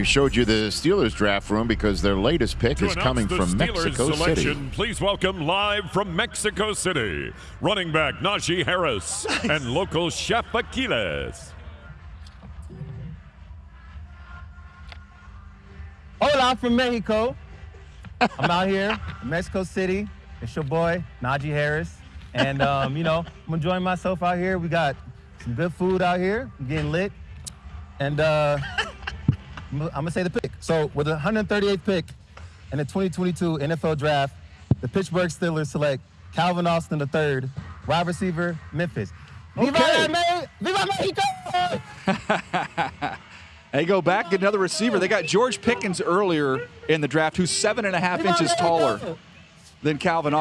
We showed you the Steelers draft room because their latest pick To is coming the from Steelers Mexico selection, City. Please welcome live from Mexico City, running back Najee Harris and local chef Aquiles. Hola from Mexico. I'm out here in Mexico City. It's your boy, Najee Harris. And, um, you know, I'm enjoying myself out here. We got some good food out here. I'm getting lit. And uh, I'm going to say the pick. So, with the 138th pick in the 2022 NFL Draft, the Pittsburgh Steelers select Calvin Austin III, wide receiver, Memphis. Viva, Okay. Me- Viva Mexico! They go back, get another receiver. They got George Pickens earlier in the draft, who's seven and a half Viva inches taller than Calvin